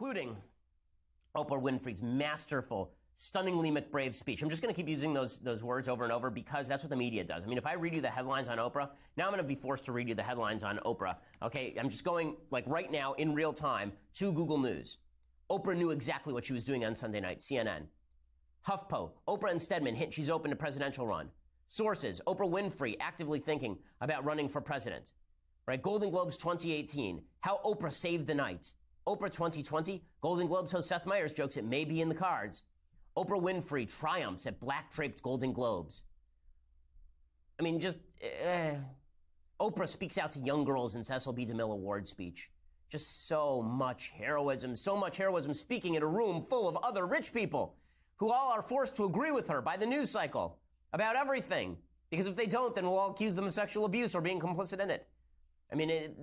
including Oprah Winfrey's masterful, stunningly McBrave speech. I'm just going to keep using those, those words over and over because that's what the media does. I mean, if I read you the headlines on Oprah, now I'm going to be forced to read you the headlines on Oprah. Okay, I'm just going, like right now, in real time, to Google News. Oprah knew exactly what she was doing on Sunday night, CNN. HuffPo, Oprah and Stedman hint she's open to presidential run. Sources, Oprah Winfrey actively thinking about running for president. Right, Golden Globes 2018, how Oprah saved the night. Oprah 2020, Golden Globes host Seth Meyers jokes it may be in the cards. Oprah Winfrey triumphs at black draped Golden Globes. I mean, just. Uh, Oprah speaks out to young girls in Cecil B. DeMille Award speech. Just so much heroism, so much heroism speaking in a room full of other rich people who all are forced to agree with her by the news cycle about everything. Because if they don't, then we'll all accuse them of sexual abuse or being complicit in it. I mean, it,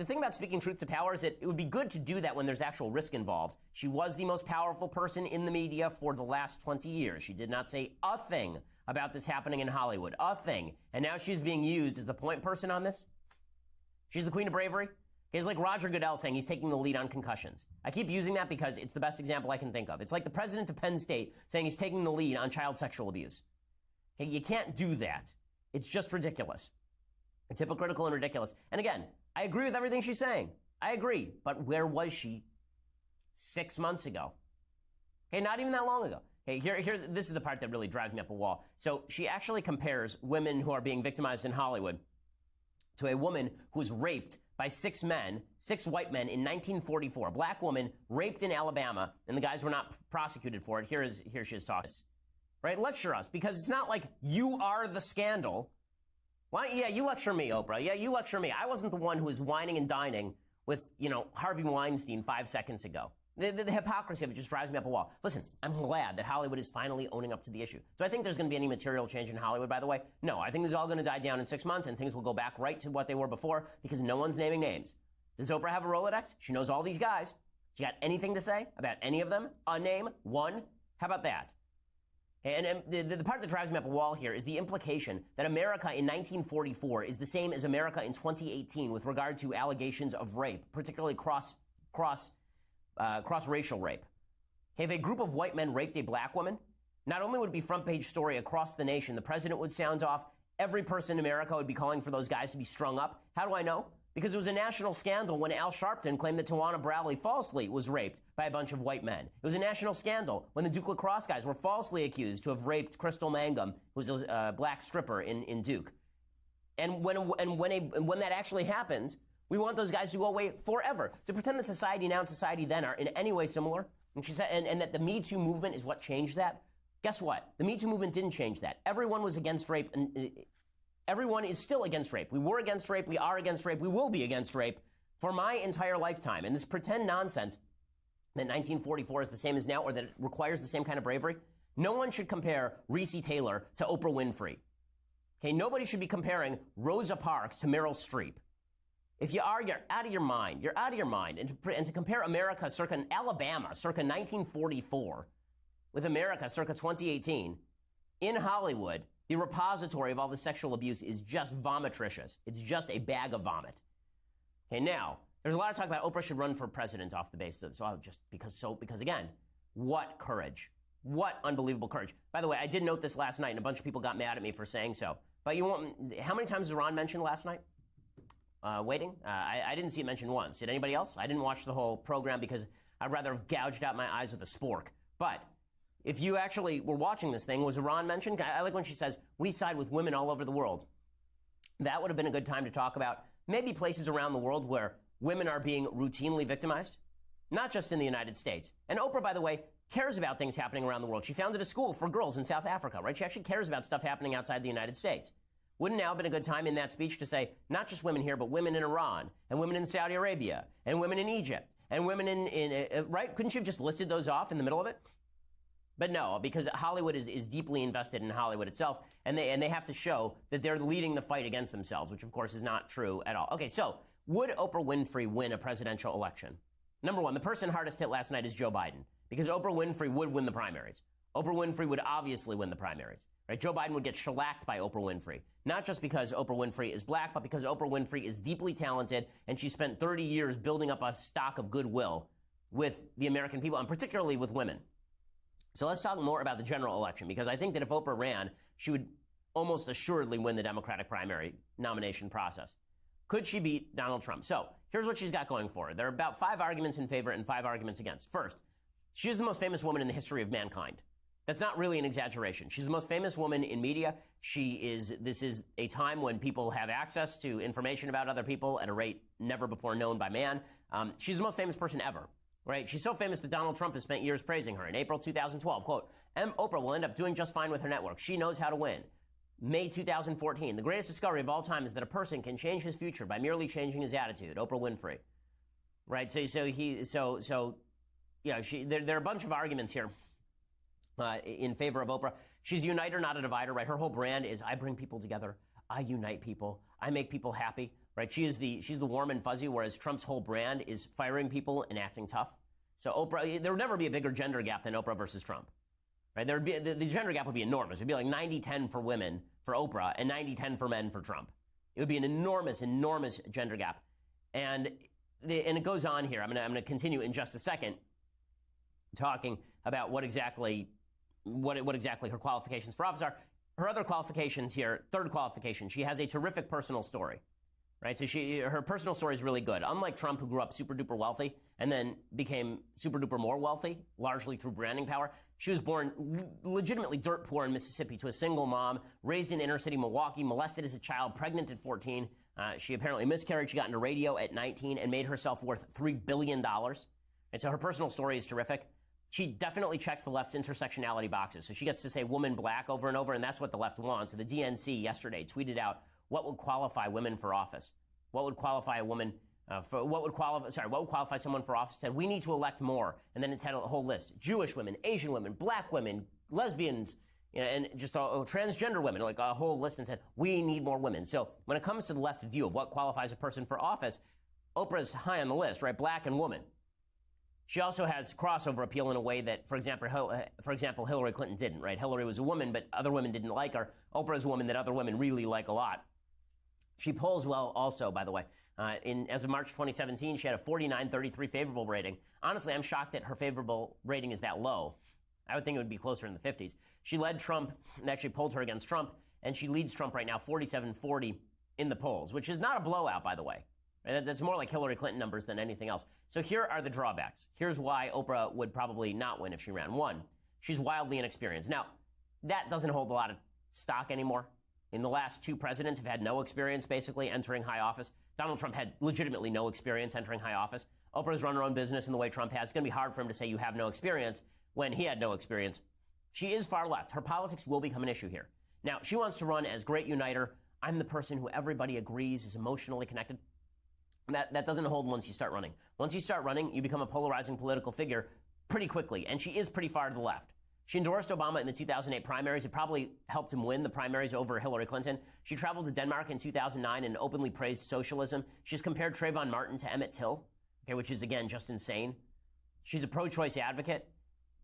the thing about speaking truth to power is that it would be good to do that when there's actual risk involved. She was the most powerful person in the media for the last 20 years. She did not say a thing about this happening in Hollywood. A thing. And now she's being used as the point person on this. She's the queen of bravery. It's like Roger Goodell saying he's taking the lead on concussions. I keep using that because it's the best example I can think of. It's like the president of Penn State saying he's taking the lead on child sexual abuse. Okay, you can't do that. It's just ridiculous. It's hypocritical and ridiculous. And again, I agree with everything she's saying. I agree. But where was she six months ago? Okay, not even that long ago. Okay, here, here, this is the part that really drives me up a wall. So she actually compares women who are being victimized in Hollywood to a woman who was raped by six men, six white men in 1944. A black woman raped in Alabama, and the guys were not prosecuted for it. Here is here she is talking. Right? Lecture us because it's not like you are the scandal. Why? Yeah, you lecture me, Oprah. Yeah, you lecture me. I wasn't the one who was wining and dining with, you know, Harvey Weinstein five seconds ago. The, the, the, hypocrisy of it just drives me up a wall. Listen, I'm glad that Hollywood is finally owning up to the issue. So I think there's going to be any material change in Hollywood, by the way? No, I think this is all going to die down in six months and things will go back right to what they were before because no one's naming names. Does Oprah have a Rolodex? She knows all these guys. She got anything to say about any of them? A name? One? How about that? And, and the, the part that drives me up a wall here is the implication that America in 1944 is the same as America in 2018 with regard to allegations of rape, particularly cross cross uh, cross racial rape. Okay, if a group of white men raped a black woman, not only would it be front page story across the nation, the president would sound off. Every person in America would be calling for those guys to be strung up. How do I know? Because it was a national scandal when Al Sharpton claimed that Tawana Brawley falsely was raped by a bunch of white men. It was a national scandal when the Duke lacrosse guys were falsely accused to have raped Crystal Mangum, who was a uh, black stripper in, in Duke. And when, and when, a, when that actually happened, we want those guys to go away forever. To pretend that society now and society then are in any way similar, and, she said, and, and that the Me Too movement is what changed that. Guess what? The Me Too movement didn't change that. Everyone was against rape and, Everyone is still against rape. We were against rape. We are against rape. We will be against rape for my entire lifetime. And this pretend nonsense that 1944 is the same as now or that it requires the same kind of bravery, no one should compare Recy Taylor to Oprah Winfrey. Okay, nobody should be comparing Rosa Parks to Meryl Streep. If you are, you're out of your mind. You're out of your mind. And to, and to compare America circa Alabama, circa 1944, with America circa 2018 in Hollywood, the repository of all the sexual abuse is just vomitricious. It's just a bag of vomit. Okay, now, there's a lot of talk about Oprah should run for president off the basis of so I'll just because so because again, what courage. What unbelievable courage. By the way, I did note this last night and a bunch of people got mad at me for saying so. But you want how many times was Iran mentioned last night? Uh, waiting? Uh, I, I, didn't see it mentioned once. Did anybody else? I didn't watch the whole program because I'd rather have gouged out my eyes with a spork. But if you actually were watching this thing, was Iran mentioned? I like when she says, we side with women all over the world. That would have been a good time to talk about maybe places around the world where women are being routinely victimized, not just in the United States. And Oprah, by the way, cares about things happening around the world. She founded a school for girls in South Africa, right? She actually cares about stuff happening outside the United States. Wouldn't now have been a good time in that speech to say, not just women here, but women in Iran, and women in Saudi Arabia, and women in Egypt, and women in, in uh, right? Couldn't you have just listed those off in the middle of it? But no, because Hollywood is, is deeply invested in Hollywood itself, and they and they have to show that they're leading the fight against themselves, which of course is not true at all. Okay, so would Oprah Winfrey win a presidential election? Number one, the person hardest hit last night is Joe Biden, because Oprah Winfrey would win the primaries. Oprah Winfrey would obviously win the primaries. Right? Joe Biden would get shellacked by Oprah Winfrey. Not just because Oprah Winfrey is black, but because Oprah Winfrey is deeply talented and she spent 30 years building up a stock of goodwill with the American people, and particularly with women. So let's talk more about the general election, because I think that if Oprah ran, she would almost assuredly win the Democratic primary nomination process. Could she beat Donald Trump? So here's what she's got going for her. There are about five arguments in favor and five arguments against. First, she is the most famous woman in the history of mankind. That's not really an exaggeration. She's the most famous woman in media. She is, this is a time when people have access to information about other people at a rate never before known by man. Um, she's the most famous person ever, right? She's so famous that Donald Trump has spent years praising her. In April 2012, quote, M. Oprah will end up doing just fine with her network. She knows how to win. May 2014, the greatest discovery of all time is that a person can change his future by merely changing his attitude. Oprah Winfrey, right? So, so he, so, so, yeah, she, there, there are a bunch of arguments here uh, in favor of Oprah. She's a uniter, not a divider, right? Her whole brand is I bring people together, I unite people, I make people happy, right? She is the she's the warm and fuzzy, whereas Trump's whole brand is firing people and acting tough. So Oprah, there would never be a bigger gender gap than Oprah versus Trump, right? There would be the, the gender gap would be enormous. It'd be like 90-10 for women for Oprah and 90-10 for men for Trump. It would be an enormous, enormous gender gap, and the, and it goes on here. I'm gonna I'm gonna continue in just a second, talking about what exactly what, what exactly her qualifications for office are. Her other qualifications here, third qualification, she has a terrific personal story. Right? So she her personal story is really good. Unlike Trump, who grew up super duper wealthy and then became super duper more wealthy, largely through branding power, she was born legitimately dirt poor in Mississippi to a single mom, raised in inner city Milwaukee, molested as a child, pregnant at 14. Uh, she apparently miscarried. She got into radio at 19 and made herself worth $3 billion. And so her personal story is terrific she definitely checks the left's intersectionality boxes. So she gets to say woman black over and over, and that's what the left wants. So the DNC yesterday tweeted out what would qualify women for office. What would qualify a woman uh, for what would qualify? Sorry, what would qualify someone for office? Said we need to elect more, and then it's had a whole list: Jewish women, Asian women, black women, lesbians, you know, and just all, transgender women, like a whole list, and said we need more women. So when it comes to the left's view of what qualifies a person for office, Oprah's high on the list, right? Black and woman. She also has crossover appeal in a way that, for example, uh, for example, Hillary Clinton didn't. Right? Hillary was a woman, but other women didn't like her. Oprah is a woman that other women really like a lot. She polls well, also, by the way. Uh, in as of March 2017, she had a 49-33 favorable rating. Honestly, I'm shocked that her favorable rating is that low. I would think it would be closer in the 50s. She led Trump and actually polled her against Trump, and she leads Trump right now 47-40 in the polls, which is not a blowout, by the way. That's more like Hillary Clinton numbers than anything else. So here are the drawbacks. Here's why Oprah would probably not win if she ran. One, she's wildly inexperienced. Now, that doesn't hold a lot of stock anymore. In the last two presidents have had no experience basically entering high office. Donald Trump had legitimately no experience entering high office. Oprah's run her own business in the way Trump has. It's going to be hard for him to say you have no experience when he had no experience. She is far left. Her politics will become an issue here. Now, she wants to run as great uniter. I'm the person who everybody agrees is emotionally connected. That, that doesn't hold once you start running. Once you start running, you become a polarizing political figure pretty quickly, and she is pretty far to the left. She endorsed Obama in the 2008 primaries. It probably helped him win the primaries over Hillary Clinton. She traveled to Denmark in 2009 and openly praised socialism. She's compared Trayvon Martin to Emmett Till, okay, which is, again, just insane. She's a pro choice advocate.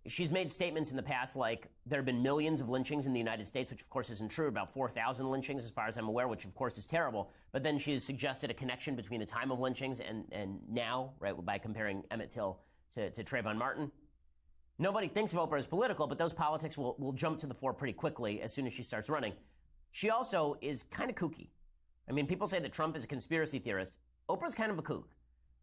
She's made statements in the past like there have been millions of lynchings in the United States, which of course isn't true, about 4,000 lynchings as far as I'm aware, which of course is terrible. But then she has suggested a connection between the time of lynchings and, and now, right, by comparing Emmett Till to, to Trayvon Martin. Nobody thinks of Oprah as political, but those politics will, will jump to the fore pretty quickly as soon as she starts running. She also is kind of kooky. I mean, people say that Trump is a conspiracy theorist. Oprah's kind of a kook.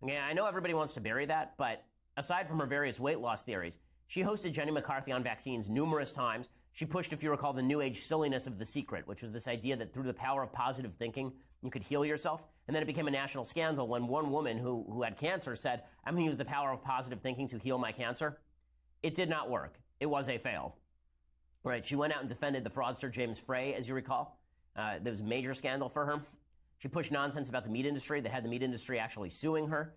Okay, I know everybody wants to bury that, but aside from her various weight loss theories, she hosted Jenny McCarthy on vaccines numerous times. She pushed, if you recall, the new age silliness of the secret, which was this idea that through the power of positive thinking, you could heal yourself. And then it became a national scandal when one woman who, who had cancer said, I'm going to use the power of positive thinking to heal my cancer. It did not work. It was a fail. Right? She went out and defended the fraudster James Frey, as you recall. Uh, there was a major scandal for her. She pushed nonsense about the meat industry that had the meat industry actually suing her.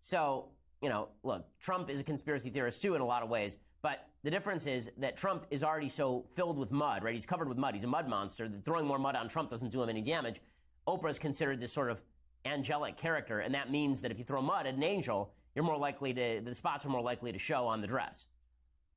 So you know, look, Trump is a conspiracy theorist too in a lot of ways, but the difference is that Trump is already so filled with mud, right? He's covered with mud. He's a mud monster. That throwing more mud on Trump doesn't do him any damage. Oprah is considered this sort of angelic character, and that means that if you throw mud at an angel, you're more likely to, the spots are more likely to show on the dress.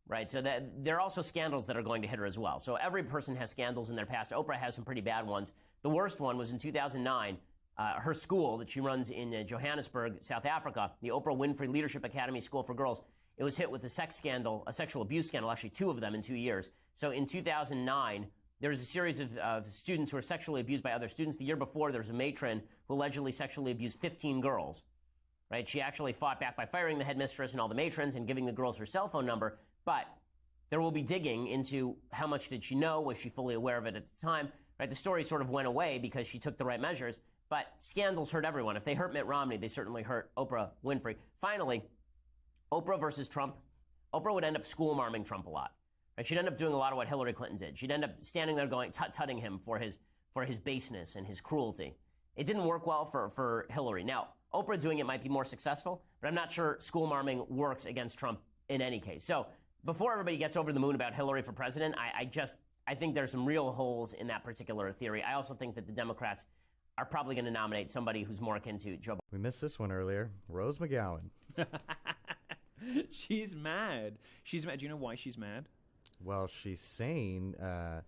Right? So that, there are also scandals that are going to hit her as well. So every person has scandals in their past. Oprah has some pretty bad ones. The worst one was in 2009 uh, her school that she runs in uh, Johannesburg, South Africa, the Oprah Winfrey Leadership Academy School for Girls, it was hit with a sex scandal, a sexual abuse scandal, actually two of them in two years. So in 2009, there was a series of, of students who were sexually abused by other students. The year before, there was a matron who allegedly sexually abused 15 girls. Right? She actually fought back by firing the headmistress and all the matrons and giving the girls her cell phone number. But there will be digging into how much did she know? Was she fully aware of it at the time? Right? The story sort of went away because she took the right measures. But scandals hurt everyone. If they hurt Mitt Romney, they certainly hurt Oprah Winfrey. Finally, Oprah versus Trump. Oprah would end up school marming Trump a lot. Right? She'd end up doing a lot of what Hillary Clinton did. She'd end up standing there going, tut-tutting him for his, for his baseness and his cruelty. It didn't work well for, for Hillary. Now, Oprah doing it might be more successful, but I'm not sure school marming works against Trump in any case. So before everybody gets over the moon about Hillary for president, I, I just I think there's some real holes in that particular theory. I also think that the Democrats are probably going to nominate somebody who's more akin to Joe. We missed this one earlier. Rose McGowan. she's mad. She's mad. Do you know why she's mad? Well, she's saying, uh,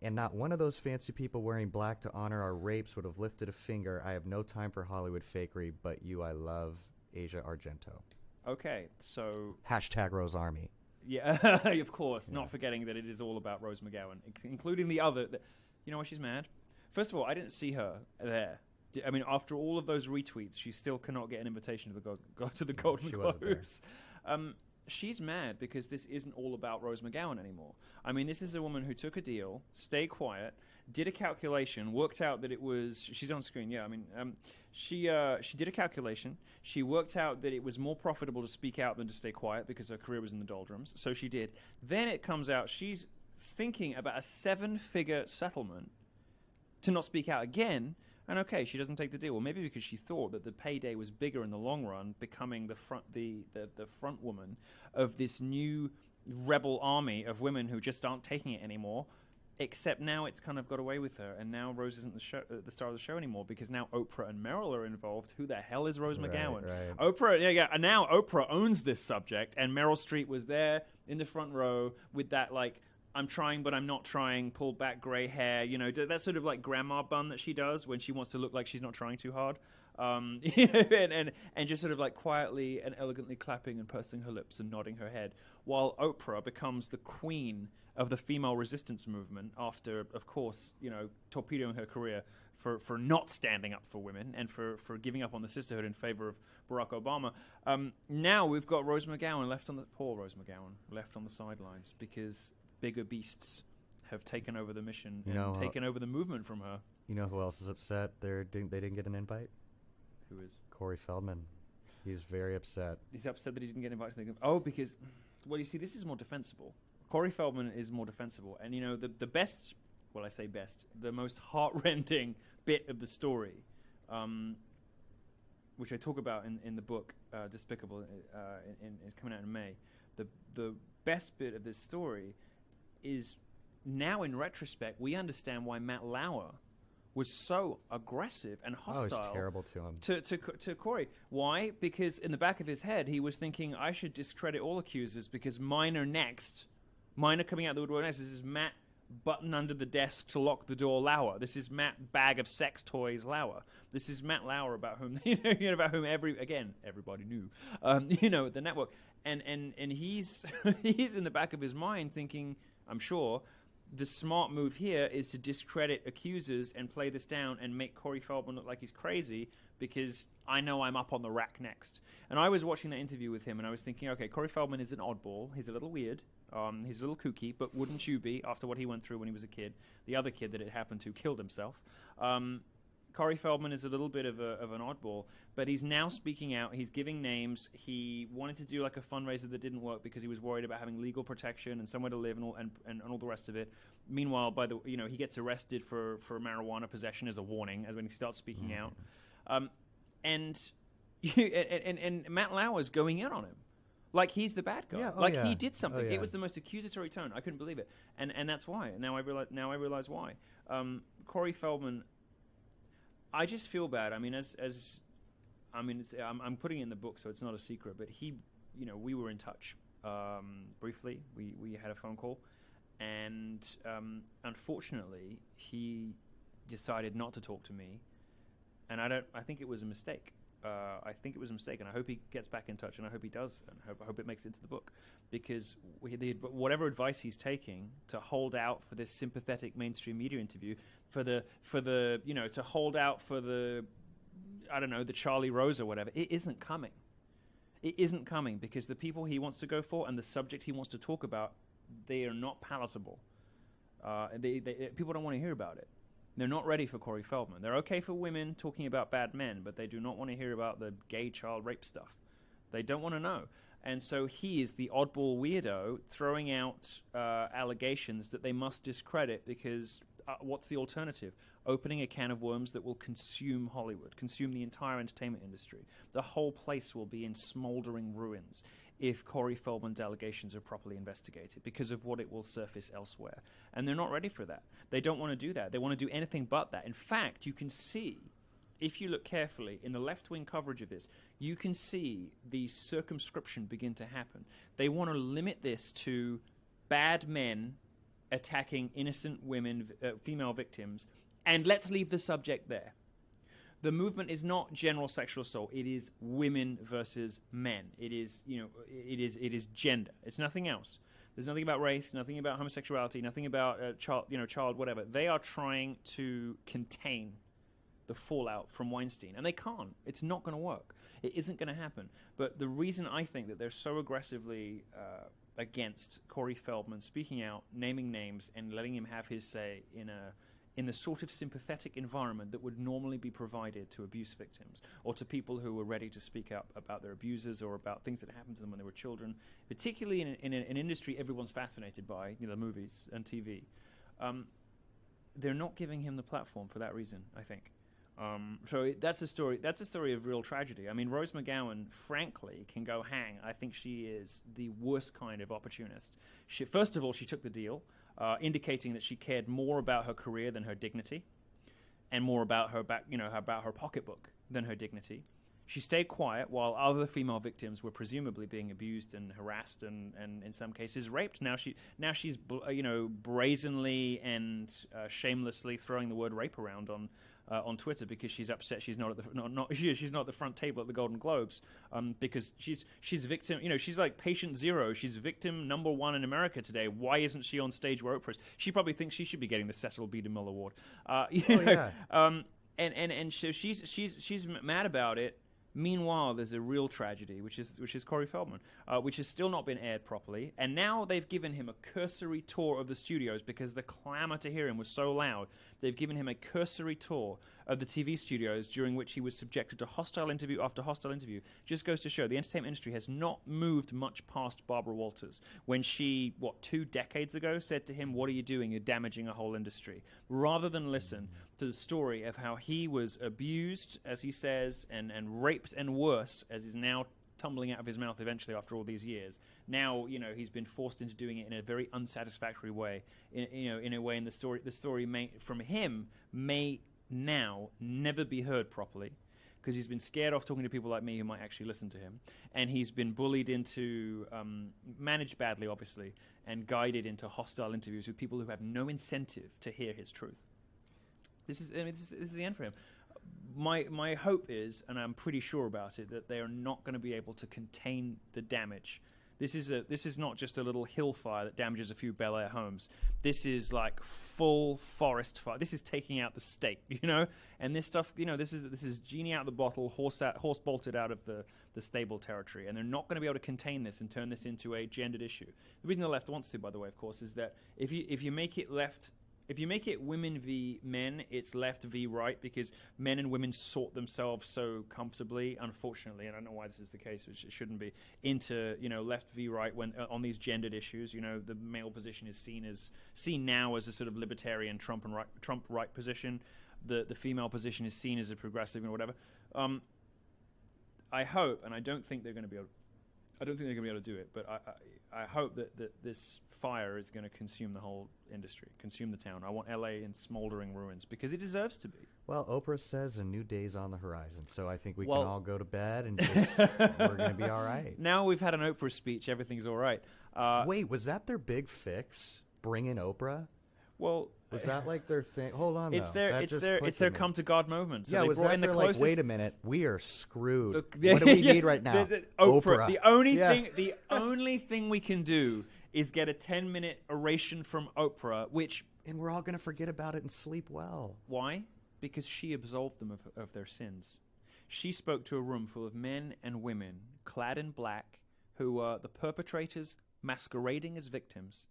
and not one of those fancy people wearing black to honor our rapes would have lifted a finger. I have no time for Hollywood fakery, but you I love, Asia Argento. Okay, so Hashtag Rose Army. Yeah, of course. Yeah. Not forgetting that it is all about Rose McGowan, including the other. The, you know why she's mad? First of all, I didn't see her there. I mean, after all of those retweets, she still cannot get an invitation to the go, to the Golden Globes. Um, she's mad because this isn't all about Rose McGowan anymore. I mean, this is a woman who took a deal, stay quiet, did a calculation, worked out that it was. She's on screen. Yeah, I mean, um, she uh, she did a calculation. She worked out that it was more profitable to speak out than to stay quiet because her career was in the doldrums. So she did. Then it comes out she's thinking about a seven-figure settlement to not speak out again. And okay, she doesn't take the deal. Well, maybe because she thought that the payday was bigger in the long run, becoming the front the, the, the front woman of this new rebel army of women who just aren't taking it anymore. Except now it's kind of got away with her, and now Rose isn't the, show, uh, the star of the show anymore because now Oprah and Meryl are involved. Who the hell is Rose right, McGowan? Right. Oprah, yeah, yeah. And now Oprah owns this subject, and Meryl Streep was there in the front row with that like I'm trying, but I'm not trying. Pull back gray hair, you know, that sort of like grandma bun that she does when she wants to look like she's not trying too hard, um, and, and and just sort of like quietly and elegantly clapping and pursing her lips and nodding her head, while Oprah becomes the queen of the female resistance movement after, of course, you know, torpedoing her career for, for not standing up for women and for, for giving up on the sisterhood in favor of Barack Obama. Um, now we've got Rose McGowan left on the poor Rose McGowan left on the sidelines because bigger beasts have taken over the mission you and know, taken over the movement from her. You know who else is upset? They're didn't, they didn't get an invite. Who is Corey Feldman? He's very upset. He's upset that he didn't get invited to the. Oh, because well, you see, this is more defensible. Corey Feldman is more defensible, and you know the the best. Well, I say best. The most heartrending bit of the story, um, which I talk about in, in the book uh, Despicable, uh, in, in, is coming out in May. The the best bit of this story is now in retrospect, we understand why Matt Lauer was so aggressive and hostile. Oh, it's terrible to him. To, to, to Corey. Why? Because in the back of his head, he was thinking, I should discredit all accusers because mine are next. Mine are coming out the woodwork next. This is Matt button under the desk to lock the door Lauer. This is Matt bag of sex toys Lauer. This is Matt Lauer about whom you know about whom every again everybody knew. Um, you know the network and and and he's he's in the back of his mind thinking I'm sure, the smart move here is to discredit accusers and play this down and make Corey Feldman look like he's crazy because I know I'm up on the rack next. And I was watching that interview with him and I was thinking, okay, Corey Feldman is an oddball. He's a little weird. Um, he's a little kooky, but wouldn't you be after what he went through when he was a kid? The other kid that it happened to killed himself. Um, Corey Feldman is a little bit of, a, of an oddball, but he's now speaking out. He's giving names. He wanted to do like a fundraiser that didn't work because he was worried about having legal protection and somewhere to live and all, and, and, and all the rest of it. Meanwhile, by the you know he gets arrested for, for marijuana possession as a warning as when he starts speaking mm-hmm. out, um, and, and and Matt Lauer is going in on him like he's the bad guy. Yeah, oh like yeah. he did something. Oh yeah. It was the most accusatory tone. I couldn't believe it, and and that's why. Now I realize. Now I realize why. Um, Corey Feldman I just feel bad. I mean, as as I mean, I'm, I'm putting it in the book, so it's not a secret. But he, you know, we were in touch um, briefly. We we had a phone call, and um, unfortunately, he decided not to talk to me and I don't. I think it was a mistake. Uh, I think it was a mistake, and I hope he gets back in touch, and I hope he does, and I hope, I hope it makes it into the book, because we, the, whatever advice he's taking to hold out for this sympathetic mainstream media interview, for the for the you know to hold out for the I don't know the Charlie Rose or whatever, it isn't coming. It isn't coming because the people he wants to go for and the subject he wants to talk about, they are not palatable. Uh, they, they, people don't want to hear about it. They're not ready for Corey Feldman. They're okay for women talking about bad men, but they do not want to hear about the gay child rape stuff. They don't want to know. And so he is the oddball weirdo throwing out uh, allegations that they must discredit because uh, what's the alternative? Opening a can of worms that will consume Hollywood, consume the entire entertainment industry. The whole place will be in smoldering ruins if Corey Feldman's allegations are properly investigated because of what it will surface elsewhere. And they're not ready for that. They don't want to do that. They want to do anything but that. In fact, you can see, if you look carefully in the left wing coverage of this, you can see the circumscription begin to happen. They want to limit this to bad men attacking innocent women, uh, female victims, and let's leave the subject there the movement is not general sexual assault. It is women versus men. It is you know it is it is gender. It's nothing else. There's nothing about race, nothing about homosexuality, nothing about uh, child you know child whatever. They are trying to contain the fallout from Weinstein, and they can't. It's not going to work. It isn't going to happen. But the reason I think that they're so aggressively uh, against Corey Feldman speaking out, naming names, and letting him have his say in a in the sort of sympathetic environment that would normally be provided to abuse victims or to people who were ready to speak up about their abusers or about things that happened to them when they were children, particularly in, in an industry everyone's fascinated by, you know, movies and TV. Um, they're not giving him the platform for that reason, I think. Um, so that's a story. That's a story of real tragedy. I mean, Rose McGowan, frankly, can go hang. I think she is the worst kind of opportunist. She, first of all, she took the deal uh, indicating that she cared more about her career than her dignity, and more about her back, you know, about her pocketbook than her dignity. She stayed quiet while other female victims were presumably being abused and harassed and, and in some cases raped. Now she now she's you know brazenly and uh, shamelessly throwing the word rape around on uh, on Twitter because she's upset she's not at the not, not she, she's not at the front table at the Golden Globes um, because she's she's victim you know she's like patient zero she's victim number one in America today why isn't she on stage where Oprah is she probably thinks she should be getting the Cecil B. DeMille Award uh, you Oh, know, yeah. um, and and and so she's she's she's mad about it Meanwhile, there's a real tragedy, which is which is Corey Feldman, uh, which has still not been aired properly, and now they've given him a cursory tour of the studios because the clamor to hear him was so loud. They've given him a cursory tour of the TV studios during which he was subjected to hostile interview after hostile interview. Just goes to show the entertainment industry has not moved much past Barbara Walters when she, what, two decades ago said to him, What are you doing? You're damaging a whole industry. Rather than listen to the story of how he was abused, as he says, and, and raped and worse, as is now tumbling out of his mouth eventually after all these years. Now, you know, he's been forced into doing it in a very unsatisfactory way. In, you know, in a way, in the story, the story may, from him may now never be heard properly because he's been scared off talking to people like me who might actually listen to him, and he's been bullied into, um, managed badly, obviously, and guided into hostile interviews with people who have no incentive to hear his truth. This is, I mean, this is, this is the end for him. My my hope is, and I'm pretty sure about it, that they are not going to be able to contain the damage. This is a this is not just a little hill fire that damages a few Bel Air homes. This is like full forest fire. This is taking out the state, you know. And this stuff, you know, this is this is genie out of the bottle, horse out, horse bolted out of the the stable territory. And they're not going to be able to contain this and turn this into a gendered issue. The reason the left wants to, by the way, of course, is that if you if you make it left if you make it women v men, it's left v right because men and women sort themselves so comfortably, unfortunately, and I don't know why this is the case, which it shouldn't be, into you know left v right when uh, on these gendered issues. You know, the male position is seen as seen now as a sort of libertarian Trump and right, Trump right position. The the female position is seen as a progressive and whatever. Um, I hope, and I don't think they're going to be able. I don't think they're going to be able to do it, but I, I, I hope that, that this fire is going to consume the whole industry, consume the town. I want LA in smoldering ruins because it deserves to be. Well, Oprah says a new day's on the horizon, so I think we Well- can all go to bed and just, we're going to be all right. Now we've had an Oprah speech, everything's all right. Uh, Wait, was that their big fix? Bring in Oprah? Well, Was that like their thing? Hold on, it's though. their That it's their it's their come to God moment. So yeah, they was that in the closest. like, wait a minute, we are screwed. The- what do we yeah, need right now? the- the- Oprah. The only Yeah. thing, the only thing we can do is get a ten-minute oration from Oprah. Which and we're all gonna forget about it and sleep well. why? Because she absolved them of, of their sins. She spoke to a room full of men and women clad in black, who were the perpetrators masquerading as victims,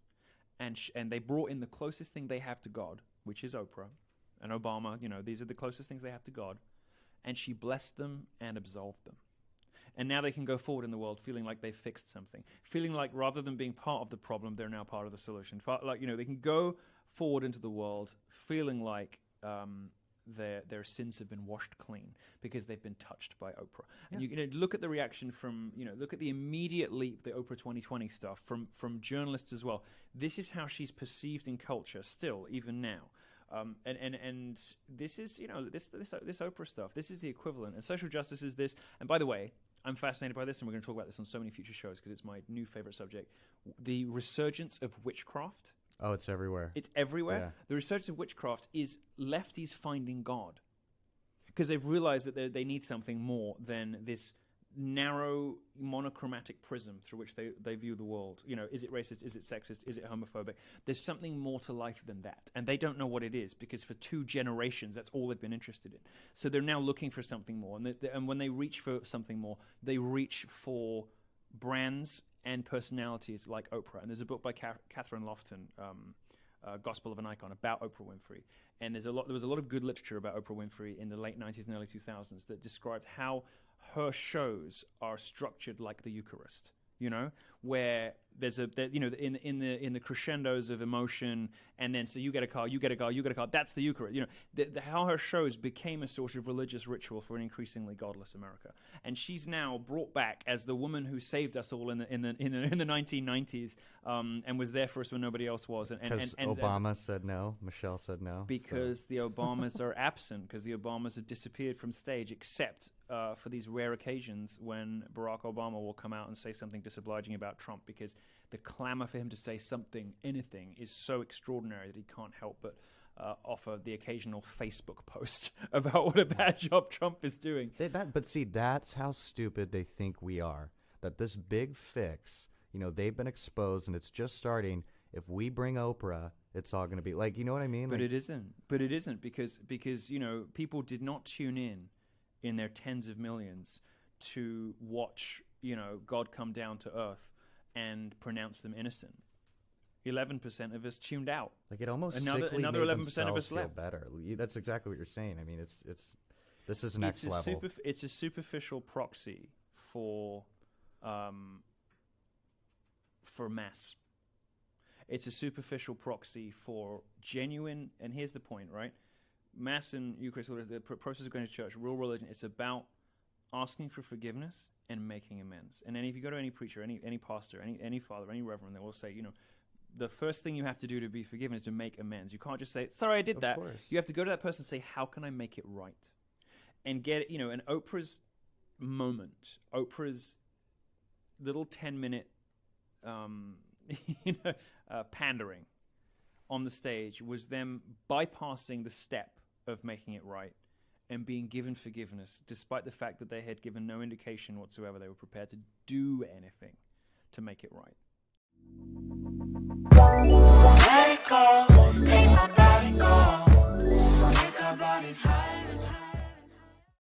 and sh- and they brought in the closest thing they have to God, which is Oprah and Obama. You know, these are the closest things they have to God, and she blessed them and absolved them. And now they can go forward in the world feeling like they've fixed something, feeling like rather than being part of the problem, they're now part of the solution. Like you know, they can go forward into the world feeling like um, their their sins have been washed clean because they've been touched by Oprah. And you, you know, look at the reaction from you know, look at the immediate leap, the Oprah 2020 stuff from from journalists as well. This is how she's perceived in culture still, even now. Um, and, and and this is you know this this this Oprah stuff. This is the equivalent, and social justice is this. And by the way, I'm fascinated by this, and we're going to talk about this on so many future shows because it's my new favorite subject: the resurgence of witchcraft. Oh, it's everywhere. It's everywhere. Yeah. The research of witchcraft is lefties finding God because they've realized that they- they need something more than this narrow monochromatic prism through which they, they view the world. You know, is it racist? Is it sexist? Is it homophobic? There's something more to life than that. And they don't know what it is because for two generations, that's all they've been interested in. So they're now looking for something more. And, they, they- and when they reach for something more, they reach for brands and personalities like Oprah. And there's a book by Ca- Kathryn Lofton, um, uh, Gospel of an Icon, about Oprah Winfrey. And there's a lot. There was a lot of good literature about Oprah Winfrey in the late 90s and early 2000s that described how her shows are structured like the Eucharist. You know, where there's a you know in in the in the crescendos of emotion, and then so you get a car, you get a car, you get a car. That's the Eucharist. You know, the, the, how her shows became a sort of religious ritual for an increasingly godless America, and she's now brought back as the woman who saved us all in the in the in the, in the 1990s, um, and was there for us when nobody else was. And, and, Because and, and uh, Obama said no, Michelle said no. so- because the Obamas are absent, because the Obamas have disappeared from stage, except uh, for these rare occasions when Barack Obama will come out and say something disobliging about Trump, because the clamor for him to say something, anything, is so extraordinary that he can't help but. Uh, offer the occasional Facebook post about what a bad job Trump is doing. They, that, but see, that's how stupid they think we are. That this big fix, you know, they've been exposed and it's just starting. If we bring Oprah, it's all going to be like, you know what I mean? But Like, it isn't. But it isn't because because you know people did not tune in in their tens of millions to watch you know God come down to earth and pronounce them innocent. Eleven percent of us tuned out. like it almost Another- sickly another made 11% of us feel left. better. That's exactly what you're saying. I mean, it's it's this is next it's level. superf- it's a superficial proxy for um, for mass. It's a superficial proxy for genuine. And here's the point, right? Mass and Eucharist, the process of going to church, real religion. It's about asking for forgiveness and making amends. And then if you go to any preacher, any any pastor, any any father, any reverend, they will say, you know, the first thing you have to do to be forgiven is to make amends. You can't just say, "Sorry, I did Of that." course. You have to go to that person and say, "How can I make it right?" And get you know, an Oprah's moment, Oprah's little ten minute, um, you know, uh, pandering on the stage was them bypassing the step of making it right and being given forgiveness, despite the fact that they had given no indication whatsoever they were prepared to do anything to make it right. Let it go, let go.